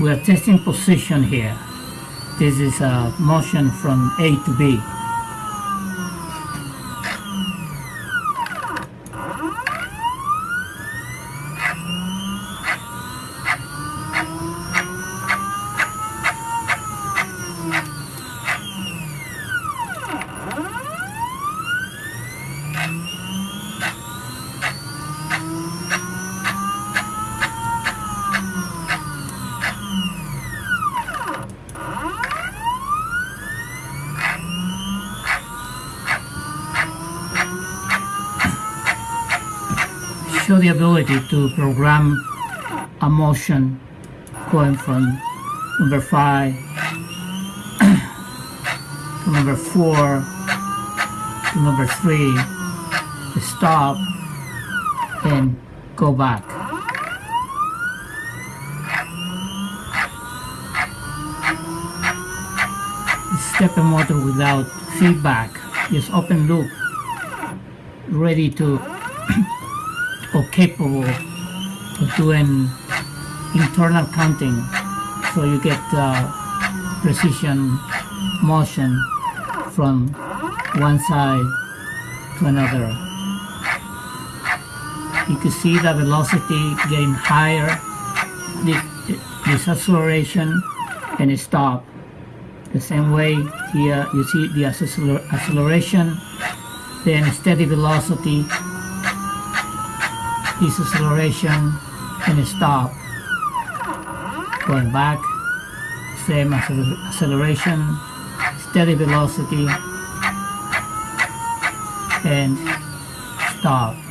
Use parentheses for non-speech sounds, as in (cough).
we are testing position here. This is a motion from A to B. show the ability to program a motion going from number 5 to number 4 to number 3 to stop and go back. Stepper motor without feedback, just open loop, ready to (clears throat) or capable of doing internal counting so you get uh, precision motion from one side to another. You can see the velocity getting higher, this acceleration and it stop. The same way here you see the acceleration, then steady velocity deceleration and stop. Going back same acceleration steady velocity and stop